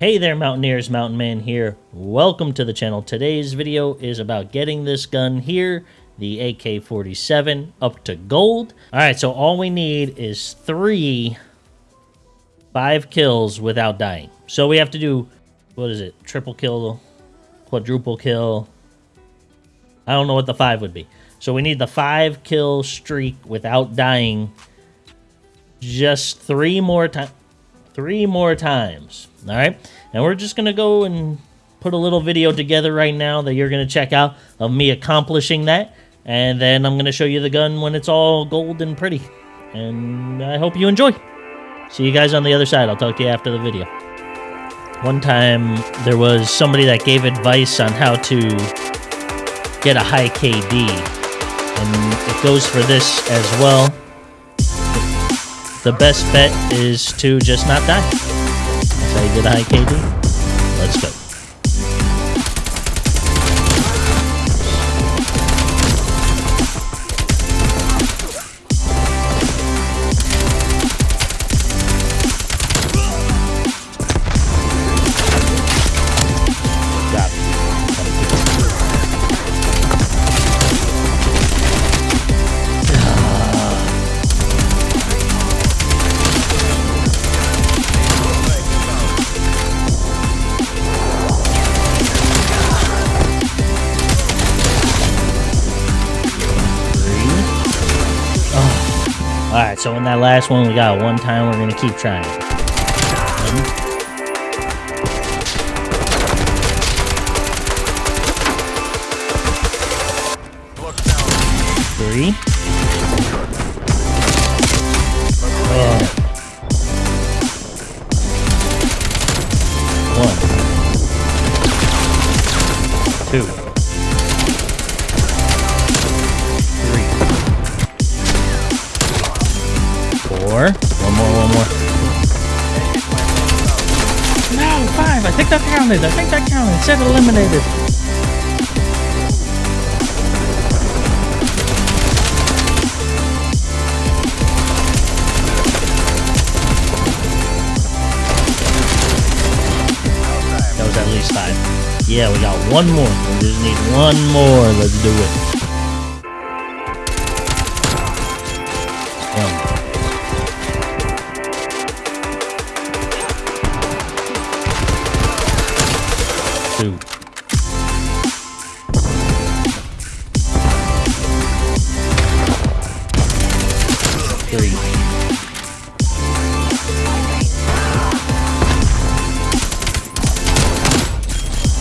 Hey there Mountaineers, Mountain Man here. Welcome to the channel. Today's video is about getting this gun here, the AK-47, up to gold. Alright, so all we need is three five kills without dying. So we have to do, what is it, triple kill, quadruple kill. I don't know what the five would be. So we need the five kill streak without dying just three more times three more times. All right. And we're just going to go and put a little video together right now that you're going to check out of me accomplishing that. And then I'm going to show you the gun when it's all gold and pretty. And I hope you enjoy. See you guys on the other side. I'll talk to you after the video. One time there was somebody that gave advice on how to get a high KD. And it goes for this as well the best bet is to just not die. That's how you high KD. Let's go. Alright, so in that last one we got one time, we're gonna keep trying. Three. Oh. One. Two. More. One more, one more. No, five. I think that counted. I think that counted. It said eliminated. That was at least five. Yeah, we got one more. We just need one more. Let's do it. Three.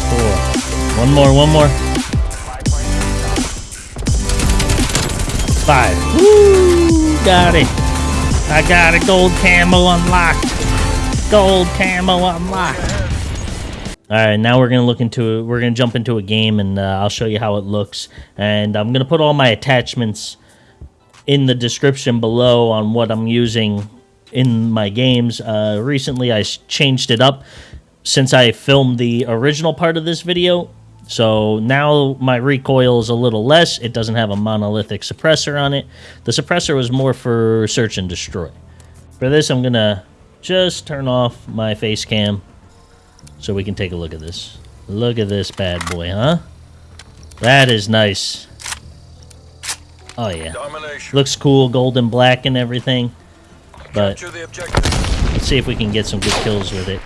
Four. One more, one more. Five. Woo! Got it. I got a gold camo unlocked. Gold camo unlocked. All right, now we're gonna look into we're gonna jump into a game, and uh, I'll show you how it looks. And I'm gonna put all my attachments in the description below on what I'm using in my games. Uh, recently, I changed it up since I filmed the original part of this video. So now my recoil is a little less. It doesn't have a monolithic suppressor on it. The suppressor was more for search and destroy. For this, I'm gonna just turn off my face cam so we can take a look at this. Look at this bad boy, huh? That is nice. Oh, yeah. Domination. Looks cool, golden black and everything. But let's see if we can get some good kills with it.